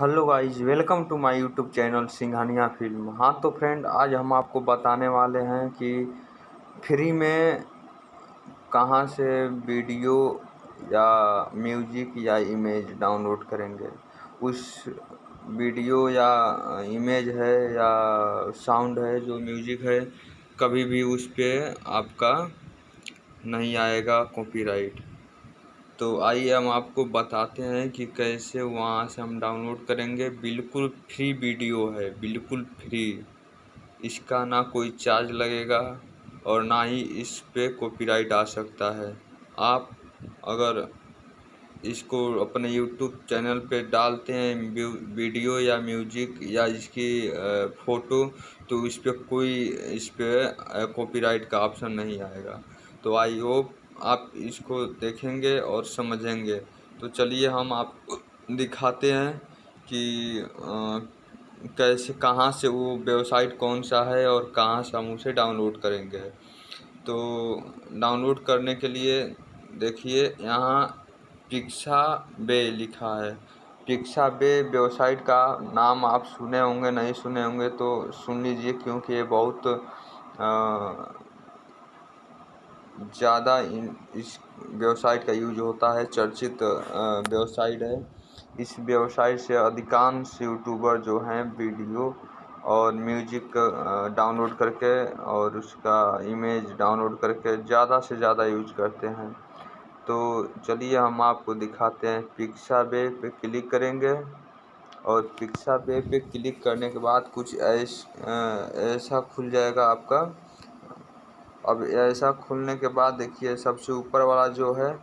Hello guys, welcome to my YouTube channel Singhania film. हाँ तो friend, आज हम आपको बताने वाले हैं कि फ्री में कहाँ से वीडियो या म्यूज़िक या इमेज डाउनलोड करेंगे। उस वीडियो या इमेज है या साउंड है, जो म्यूज़िक है, कभी भी उस पर आपका नहीं आएगा कॉपीराइट तो आइए हम आपको बताते हैं कि कैसे वहाँ से हम डाउनलोड करेंगे। बिल्कुल फ्री वीडियो है, बिल्कुल फ्री। इसका ना कोई चार्ज लगेगा और ना ही इस पे कॉपीराइट आ सकता है। आप अगर इसको अपने यूट्यूब चैनल पे डालते हैं वीडियो या म्यूज़िक या इसकी फ़ोटो तो इस पर कोई, इस पर कॉपीराइट का ऑप्शन नहीं आएगा। तो आई होप आप इसको देखेंगे और समझेंगे। तो चलिए हम आपको दिखाते हैं कि आ, कैसे कहाँ से वो वेबसाइट कौन सा है और कहाँ से हम उसे डाउनलोड करेंगे। तो डाउनलोड करने के लिए देखिए यहाँ पिक्सा बे लिखा है। पिक्सा बे वेबसाइट का नाम आप सुने होंगे नहीं सुने होंगे तो सुन लीजिए क्योंकि ये बहुत आ, ज़्यादा इस वेबसाइट का यूज़ होता है, चर्चित वेबसाइट है इस वेबसाइट से अधिकांश यूट्यूबर जो हैं, वीडियो और म्यूज़िक डाउनलोड करके और उसका इमेज डाउनलोड करके ज़्यादा से ज़्यादा यूज़ करते हैं। तो चलिए हम आपको दिखाते हैं पिक्सा बे पे क्लिक करेंगे और पिक्सा बे पे क्लिक करने के बाद कुछ ऐसा खुल जाएगा आपका। अब ऐसा खुलने के बाद देखिए, सबसे ऊपर वाला जो है,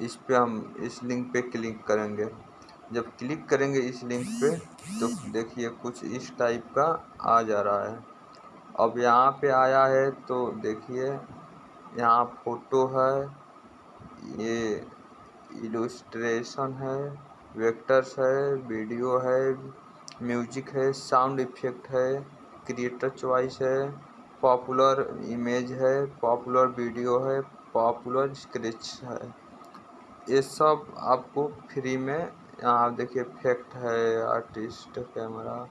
इस पे हम इस लिंक पे क्लिक करेंगे। जब क्लिक करेंगे इस लिंक पे तो देखिए कुछ इस टाइप का आ जा रहा है। अब यहाँ पे आया है तो देखिए, यहाँ फ़ोटो है, ये इलस्ट्रेशन है वेक्टर्स है वीडियो है म्यूज़िक है साउंड इफ़ेक्ट है क्रिएटर चॉइस है। पॉपुलर इमेज है, पॉपुलर वीडियो है, पॉपुलर स्क्रिच है। ये सब आपको फ्री में यहाँ देखिए इफ़ेक्ट है आर्टिस्ट कैमरा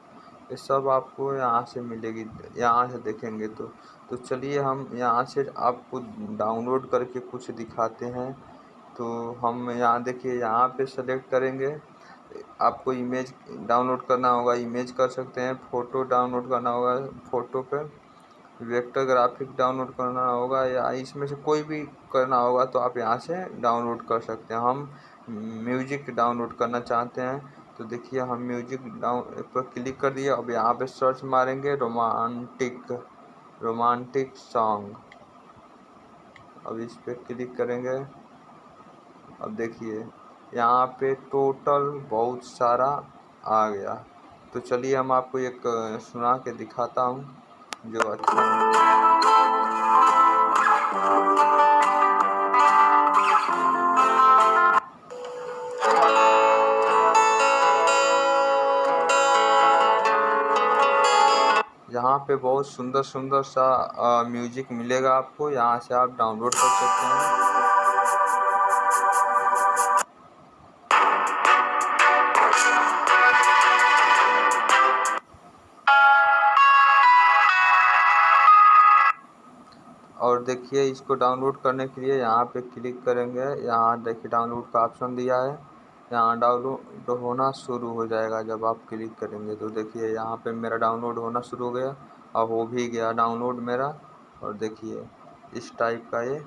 ये सब आपको यहाँ से मिलेगी, यहाँ से देखेंगे तो। तो चलिए हम यहाँ से आपको डाउनलोड करके कुछ दिखाते हैं। तो हम यहाँ देखिए, यहाँ पे सेलेक्ट करेंगे। आपको इमेज डाउनलोड करना होगा इमेज कर सकते हैं फ़ोटो डाउनलोड करना होगा फ़ोटो पे। वेक्टर ग्राफिक डाउनलोड करना होगा या इसमें से कोई भी करना होगा तो आप यहाँ से डाउनलोड कर सकते हैं। हम म्यूज़िक डाउनलोड करना चाहते हैं तो देखिए हम म्यूज़िक डाउन पर क्लिक कर दिए अब यहाँ पे सर्च मारेंगे रोमांटिक रोमांटिक सॉन्ग अब इस पर क्लिक करेंगे। अब देखिए, यहाँ पे टोटल बहुत सारा आ गया। तो चलिए हम आपको एक सुना के दिखाता हूँ। जो यहाँ पे बहुत सुंदर सुंदर सा म्यूज़िक मिलेगा आपको। यहाँ से आप डाउनलोड कर सकते हैं। और देखिए, इसको डाउनलोड करने के लिए यहाँ पे क्लिक करेंगे। यहाँ देखिए डाउनलोड का ऑप्शन दिया है। यहाँ डाउनलोड होना शुरू हो जाएगा जब आप क्लिक करेंगे। तो देखिए, यहाँ पे मेरा डाउनलोड होना शुरू हो गया। अब हो भी गया डाउनलोड मेरा। और देखिए, इस टाइप का ये